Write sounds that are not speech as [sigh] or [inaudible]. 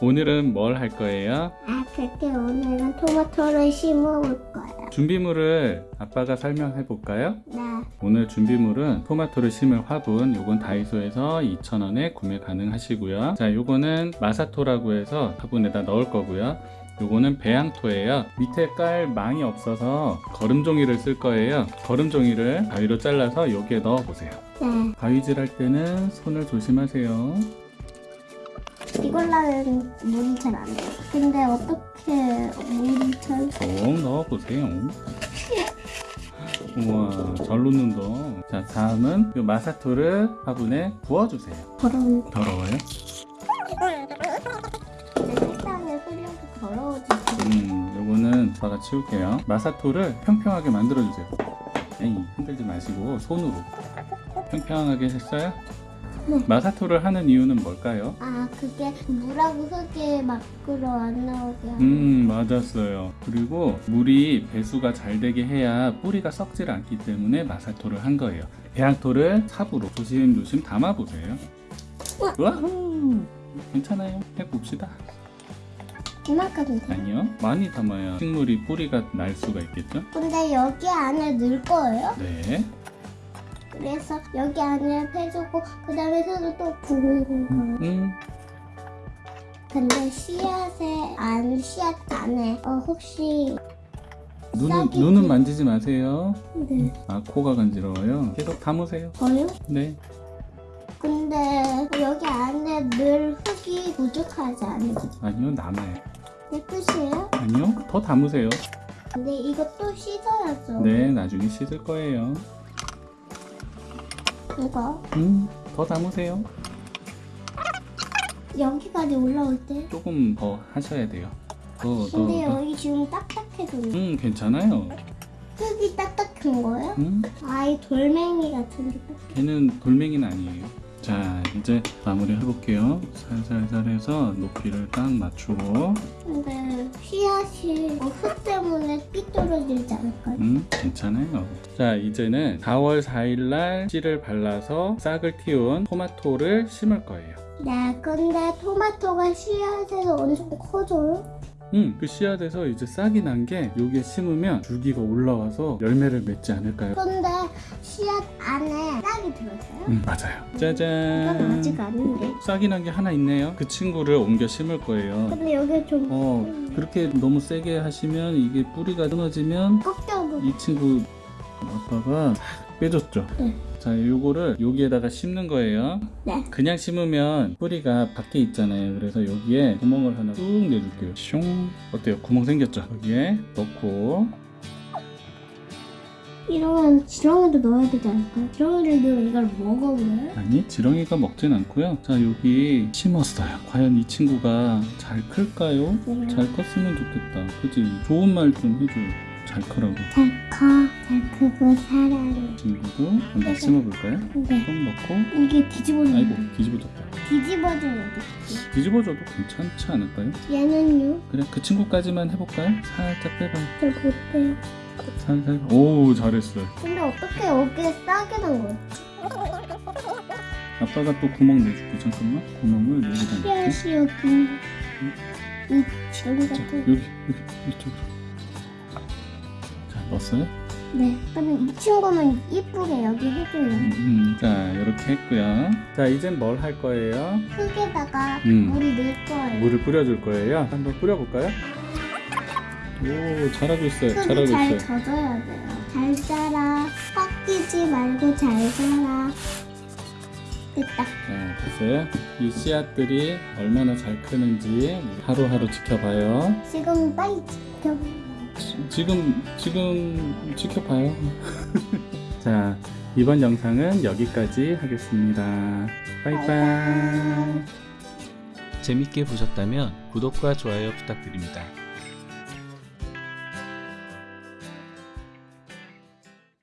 오늘은 뭘 할 거예요? 아, 그게 오늘은 토마토를 심어 볼 거예요. 준비물을 아빠가 설명해 볼까요? 네. 오늘 준비물은 토마토를 심을 화분 요건 다이소에서 2,000원에 구매 가능하시고요 자 요거는 마사토라고 해서 화분에다 넣을 거고요 요거는 배양토예요 밑에 깔 망이 없어서 거름종이를 쓸 거예요 거름종이를 가위로 잘라서 여기에 넣어 보세요 네. 가위질 할 때는 손을 조심하세요 이걸로는 물이 잘 안 돼요. 근데 어떻게 물이 잘. 꼭 넣어 보세요 우와 잘 놓는다 자 다음은 요 마사토를 화분에 부어주세요 더러운. 더러워요? 식당에 흐려서 더러워지지. 음, 요거는 아빠가 치울게요. 마사토를 평평하게 만들어주세요. 에이, 흔들지 마시고 손으로. 평평하게 했어요? 네. 마사토를 하는 이유는 뭘까요? 아, 그게 물하고 흙이 밖으로 안 나오게. 음, 맞았어요. 그리고 물이 배수가 잘 되게 해야 뿌리가 썩질 않기 때문에 마사토를 한 거예요. 배양토를 삽으로 조심조심 담아보세요. 와후! 괜찮아요. 해봅시다. 이만큼은 돼. 아니요. 많이 담아야 식물이 뿌리가 날 수가 있겠죠? 근데 여기 안에 넣을 거예요? 네. 그래서 여기 안에 해주고 그 다음에 흙을 또 부는 거예요. 음, 근데 씨앗에 안 씨앗 안에 어 혹시 눈은, 눈은 그- 만지지 마세요. 네 아, 코가 간지러워요. 계속 담으세요. 저요? 네. 근데 여기 안에 늘 흙이 부족하지 않을지 아니요, 남아요. 내 뜻이에요? 아니요, 더 담으세요. 근데 이것도 씻어야죠. 네, 나중에 씻을 거예요. 이거 음, 더 담으세요. 여기까지 올라올 때. 조금 더 하셔야 돼요. 더, 더. 근데 더. 여기 지금 딱딱해졌네. 음, 괜찮아요. 흙이 딱딱한 거예요? 음, 아이 돌멩이 같은 게 딱딱. 걔는 돌멩이는 아니에요. 자, 이제 마무리 해볼게요. 살살살 해서 높이를 딱 맞추고. 근데 씨앗이 어, 흙 때문에 삐뚤어지지 않을까요? 음, 괜찮아요. 자, 이제는 4월 4일날 씨를 발라서 싹을 틔운 토마토를 심을 거예요. 네, 근데 토마토가 씨앗에서 엄청 커져요? 음, 그 씨앗에서 이제 싹이 난 게 여기에 심으면 줄기가 올라와서 열매를 맺지 않을까요? 근데 씨앗 안에 싹이 들었어요? 음, 맞아요. 이건 짜잔. 아직 아닌데. 싹이 난 게 하나 있네요. 그 친구를 옮겨 심을 거예요. 근데 여기 좀 어, 그렇게 너무 세게 하시면 이게 뿌리가 끊어지면 꺾여버 이 친구 아빠가 싹 빼줬죠. 네. 자, 요거를 여기에다가 심는 거예요. 네. 그냥 심으면 뿌리가 밖에 있잖아요. 그래서 여기에 구멍을 하나 뚝 내줄게요. 슝. 어때요? 구멍 생겼죠? 여기에 넣고 이러면 지렁이도 넣어야 되지 않을까요? 넣으면 이걸 먹어버려요? 아니 지렁이가 먹진 않고요. 자 여기 심었어요. 과연 이 친구가 잘 클까요? 네. 잘 컸으면 좋겠다. 그지? 좋은 말 좀 해줘요. 잘 크라고. 잘 커, 잘 크고 사랑해. 친구도 한번 심어볼까요? 근데 좀 넣고 이게 뒤집어지는 아이고 뒤집어졌다. 어떡해? 뒤집어져도 괜찮지 않을까요? 얘는요? 그냥 그 친구까지만 해볼까요? 살짝 빼봐요. 잘 못해요. 살살. 오 잘했어요. 근데 어떻게 여기에 싹이 난 거야? 아빠가 또 구멍 내줄게. 잠깐만. 구멍을 여기다 넣을게. 씨앗이 여기 이 같은 여기 여기 이쪽으로. 자 넣었어요? 네 근데 이 친구는 이쁘게 여기 해줘요 음, 자 이렇게 했고요. 자 이젠 뭘 할 거예요? 흙에다가 음. 물을 넣을 거예요 물을 뿌려줄 거예요. 한번 뿌려볼까요? 오 잘하고 있어요. 잘하고 흙이 잘 있어요. 젖어야 돼요 잘 자라 꺾이지 말고 잘 자라 됐다 자 됐어요. 이 씨앗들이 얼마나 잘 크는지 하루하루 지켜봐요. 지금 빨리 지켜 지, 지금 지금 지켜봐요. [laughs] 자 이번 영상은 여기까지 하겠습니다. 바이바이. 재밌게 보셨다면 구독과 좋아요 부탁드립니다.